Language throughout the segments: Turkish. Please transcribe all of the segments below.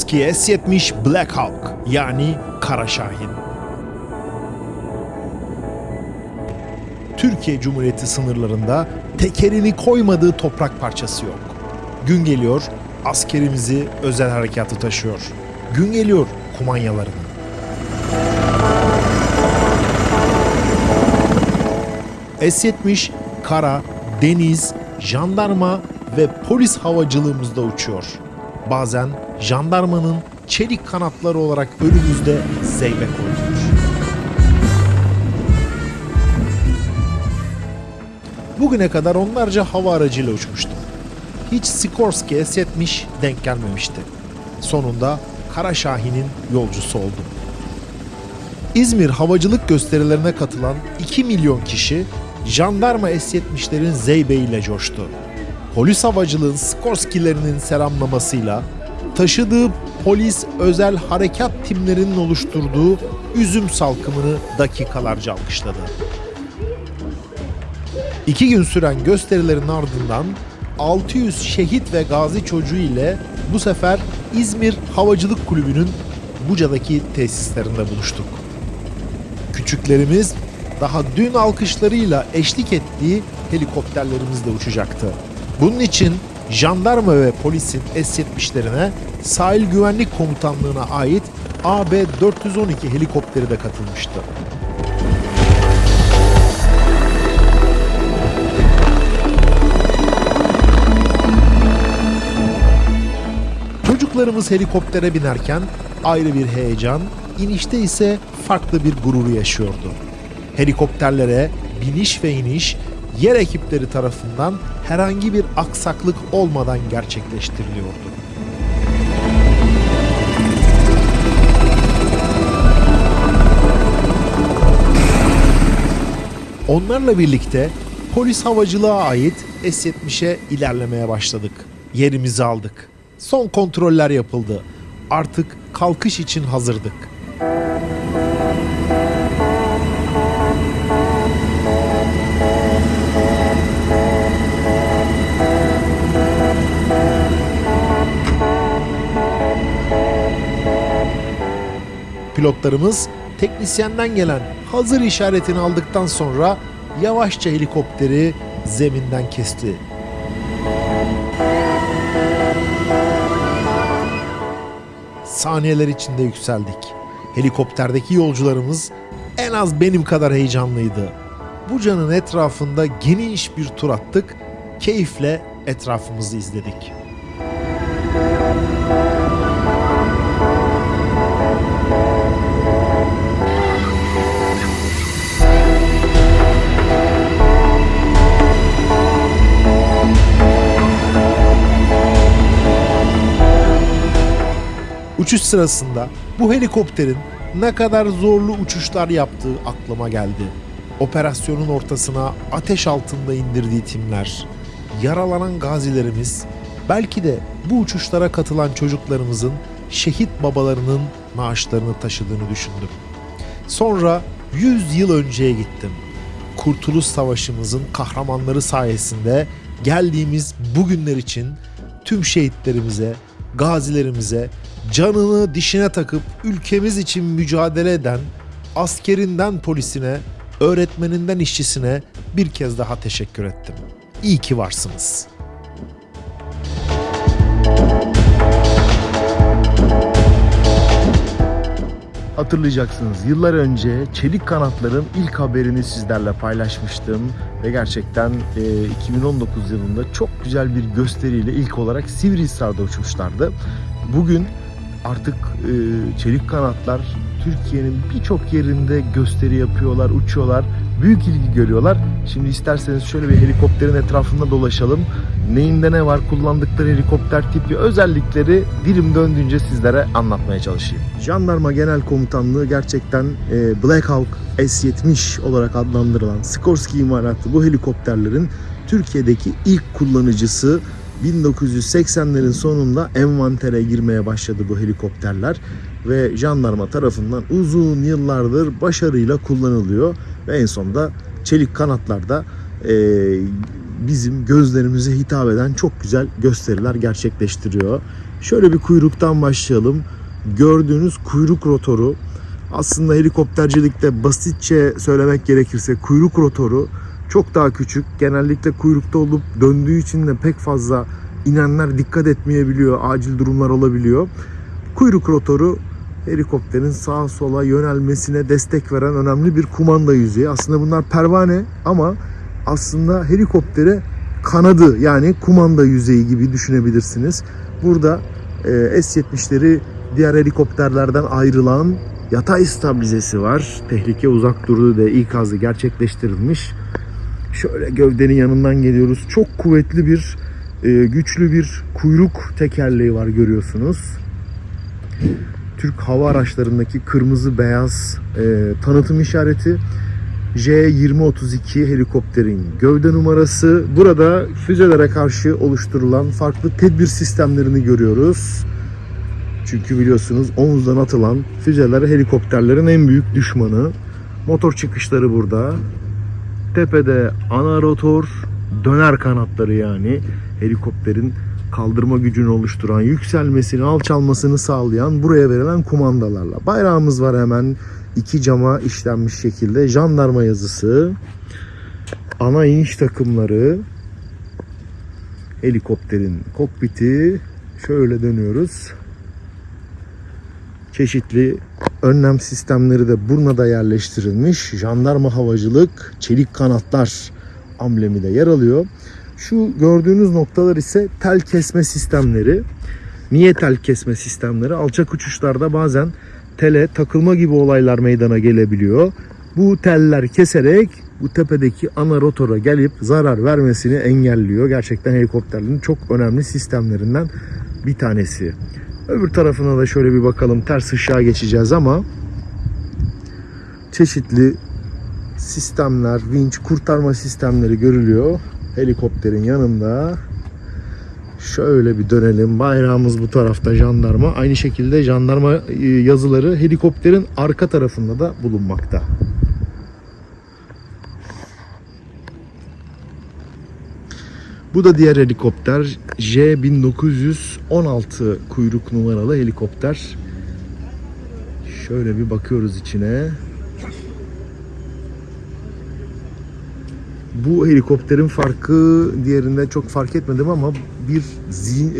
Skorsky S-70 Black Hawk yani Kara Şahin. Türkiye Cumhuriyeti sınırlarında tekerini koymadığı toprak parçası yok. Gün geliyor askerimizi özel harekatı taşıyor. Gün geliyor kumanyalarını. S-70 kara, deniz, jandarma ve polis havacılığımızda uçuyor. Bazen jandarmanın çelik kanatları olarak önümüzde zeybek oynuyor. Bugüne kadar onlarca hava aracıyla uçmuştum. Hiç Sikorsky S-70 denk gelmemişti. Sonunda Kara Şahin'in yolcusu oldum. İzmir havacılık gösterilerine katılan 2 milyon kişi jandarma S-70'lerin zeybeğiyle coştu. Polis havacılığın Skorsky'lerinin selamlamasıyla taşıdığı polis özel harekat timlerinin oluşturduğu üzüm salkımını dakikalarca alkışladı. İki gün süren gösterilerin ardından 600 şehit ve gazi çocuğu ile bu sefer İzmir Havacılık Kulübü'nün Buca'daki tesislerinde buluştuk. Küçüklerimiz daha dün alkışlarıyla eşlik ettiği helikopterlerimizle uçacaktı. Bunun için jandarma ve polisin S-70'lerine sahil güvenlik komutanlığına ait AB-412 helikopteri de katılmıştı. Çocuklarımız helikoptere binerken ayrı bir heyecan, inişte ise farklı bir gurur yaşıyordu. Helikopterlere biniş ve iniş yer ekipleri tarafından herhangi bir aksaklık olmadan gerçekleştiriliyordu. Onlarla birlikte polis havacılığa ait S-70'e ilerlemeye başladık. Yerimizi aldık. Son kontroller yapıldı. Artık kalkış için hazırdık. Pilotlarımız teknisyenden gelen hazır işaretini aldıktan sonra yavaşça helikopteri zeminden kesti. Saniyeler içinde yükseldik. Helikopterdeki yolcularımız en az benim kadar heyecanlıydı. Buca'nın etrafında geniş bir tur attık. Keyifle etrafımızı izledik. Uçuş sırasında bu helikopterin ne kadar zorlu uçuşlar yaptığı aklıma geldi. Operasyonun ortasına ateş altında indirdiği timler, yaralanan gazilerimiz, belki de bu uçuşlara katılan çocuklarımızın şehit babalarının maaşlarını taşıdığını düşündüm. Sonra 100 yıl önceye gittim. Kurtuluş Savaşımızın kahramanları sayesinde geldiğimiz bugünler için tüm şehitlerimize, gazilerimize, canını dişine takıp ülkemiz için mücadele eden askerinden polisine, öğretmeninden işçisine bir kez daha teşekkür ettim. İyi ki varsınız. Hatırlayacaksınız yıllar önce Çelik Kanatlar'ın ilk haberini sizlerle paylaşmıştım ve gerçekten e, 2019 yılında çok güzel bir gösteriyle ilk olarak Sivrihisar'da uçmuşlardı. Bugün artık e, Çelik Kanatlar Türkiye'nin birçok yerinde gösteri yapıyorlar, uçuyorlar. Büyük ilgi görüyorlar. Şimdi isterseniz şöyle bir helikopterin etrafında dolaşalım. Neyinde ne var, kullandıkları helikopter tipi, özellikleri dilim döndüğünce sizlere anlatmaya çalışayım. Jandarma Genel Komutanlığı gerçekten e, Black Hawk S-70 olarak adlandırılan Sikorsky imalatlı bu helikopterlerin Türkiye'deki ilk kullanıcısı 1980'lerin sonunda envantere girmeye başladı bu helikopterler ve jandarma tarafından uzun yıllardır başarıyla kullanılıyor ve en sonunda çelik kanatlarda e, bizim gözlerimize hitap eden çok güzel gösteriler gerçekleştiriyor. Şöyle bir kuyruktan başlayalım. Gördüğünüz kuyruk rotoru aslında helikoptercilikte basitçe söylemek gerekirse kuyruk rotoru çok daha küçük. Genellikle kuyrukta olup döndüğü için de pek fazla inenler dikkat etmeyebiliyor. Acil durumlar olabiliyor. Kuyruk rotoru helikopterin sağa sola yönelmesine destek veren önemli bir kumanda yüzeyi. Aslında bunlar pervane ama aslında helikoptere kanadı yani kumanda yüzeyi gibi düşünebilirsiniz. Burada e, S-70'leri diğer helikopterlerden ayrılan yatay stabilizesi var. Tehlike uzak durduğu da ikazı gerçekleştirilmiş. Şöyle gövdenin yanından geliyoruz. Çok kuvvetli bir, e, güçlü bir kuyruk tekerleği var görüyorsunuz. Türk hava araçlarındaki kırmızı beyaz e, tanıtım işareti. J2032 helikopterin gövde numarası. Burada füzelere karşı oluşturulan farklı tedbir sistemlerini görüyoruz. Çünkü biliyorsunuz omuzdan atılan füzeler helikopterlerin en büyük düşmanı. Motor çıkışları burada. Tepede ana rotor, döner kanatları yani helikopterin kaldırma gücünü oluşturan, yükselmesini, alçalmasını sağlayan buraya verilen kumandalarla. Bayrağımız var hemen iki cama işlenmiş şekilde. Jandarma yazısı, ana iniş takımları, helikopterin kokpiti. Şöyle dönüyoruz. Çeşitli önlem sistemleri de burnada yerleştirilmiş. Jandarma havacılık, çelik kanatlar amblemi de yer alıyor. Şu gördüğünüz noktalar ise tel kesme sistemleri. Niye tel kesme sistemleri? Alçak uçuşlarda bazen tele takılma gibi olaylar meydana gelebiliyor. Bu teller keserek bu tepedeki ana rotora gelip zarar vermesini engelliyor. Gerçekten helikopterlerin çok önemli sistemlerinden bir tanesi. Öbür tarafına da şöyle bir bakalım. Ters ışığa geçeceğiz ama çeşitli sistemler, vinç, kurtarma sistemleri görülüyor. Helikopterin yanında. Şöyle bir dönelim. Bayrağımız bu tarafta jandarma. Aynı şekilde jandarma e, yazıları helikopterin arka tarafında da bulunmakta. Bu da diğer helikopter. J1916 kuyruk numaralı helikopter. Şöyle bir bakıyoruz içine. Bu helikopterin farkı diğerinde çok fark etmedim ama bir zin, e,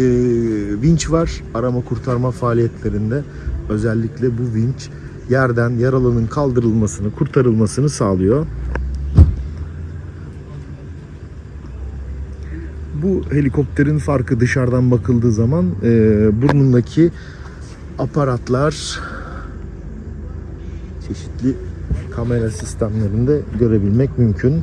vinç var arama kurtarma faaliyetlerinde. Özellikle bu vinç yerden yaralının kaldırılmasını, kurtarılmasını sağlıyor. Helikopterin farkı dışarıdan bakıldığı zaman e, burnundaki aparatlar çeşitli kamera sistemlerinde görebilmek mümkün.